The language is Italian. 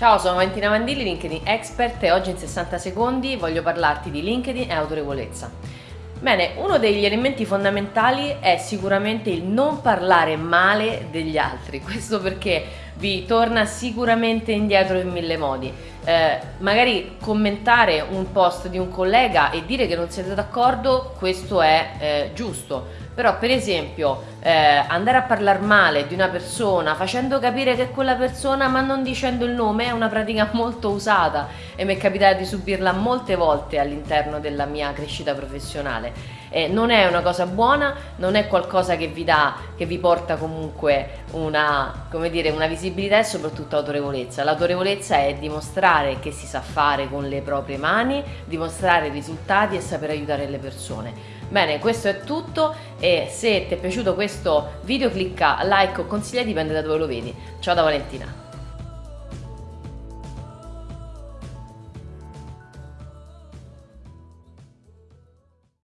Ciao, sono Valentina Mandilli, LinkedIn Expert e oggi in 60 secondi voglio parlarti di LinkedIn e autorevolezza. Bene, uno degli elementi fondamentali è sicuramente il non parlare male degli altri, questo perché vi torna sicuramente indietro in mille modi. Eh, magari commentare un post di un collega e dire che non siete d'accordo, questo è eh, giusto, però per esempio eh, andare a parlare male di una persona facendo capire che quella persona ma non dicendo il nome è una pratica molto usata e mi è capitato di subirla molte volte all'interno della mia crescita professionale eh, non è una cosa buona, non è qualcosa che vi dà, che vi porta comunque una, come dire, una visibilità e soprattutto autorevolezza. L'autorevolezza è dimostrare che si sa fare con le proprie mani, dimostrare risultati e saper aiutare le persone. Bene, questo è tutto e se ti è piaciuto questo video clicca like o consiglia, dipende da dove lo vedi. Ciao da Valentina!